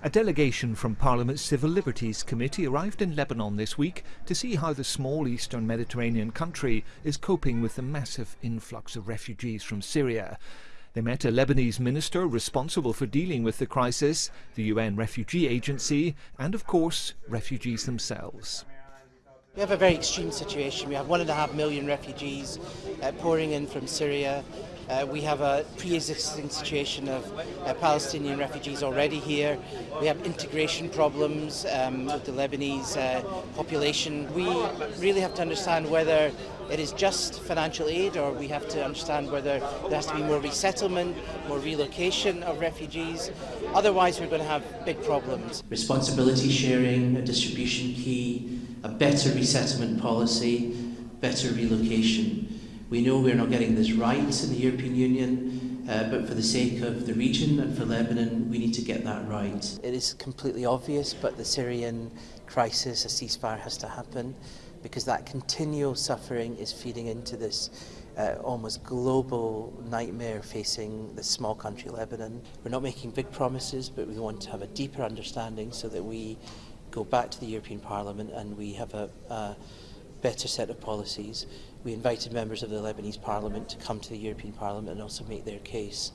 A delegation from Parliament's Civil Liberties Committee arrived in Lebanon this week to see how the small eastern Mediterranean country is coping with the massive influx of refugees from Syria. They met a Lebanese minister responsible for dealing with the crisis, the UN Refugee Agency, and of course, refugees themselves. We have a very extreme situation. We have one and a half million refugees uh, pouring in from Syria. Uh, we have a pre-existing situation of uh, Palestinian refugees already here. We have integration problems um, with the Lebanese uh, population. We really have to understand whether it is just financial aid or we have to understand whether there has to be more resettlement, more relocation of refugees. Otherwise we're going to have big problems. Responsibility sharing, a distribution key, a better resettlement policy, better relocation. We know we're not getting this right in the European Union, uh, but for the sake of the region and for Lebanon, we need to get that right. It is completely obvious, but the Syrian crisis, a ceasefire has to happen because that continual suffering is feeding into this uh, almost global nightmare facing the small country Lebanon. We're not making big promises, but we want to have a deeper understanding so that we go back to the European Parliament and we have a, a better set of policies. We invited members of the Lebanese Parliament to come to the European Parliament and also make their case.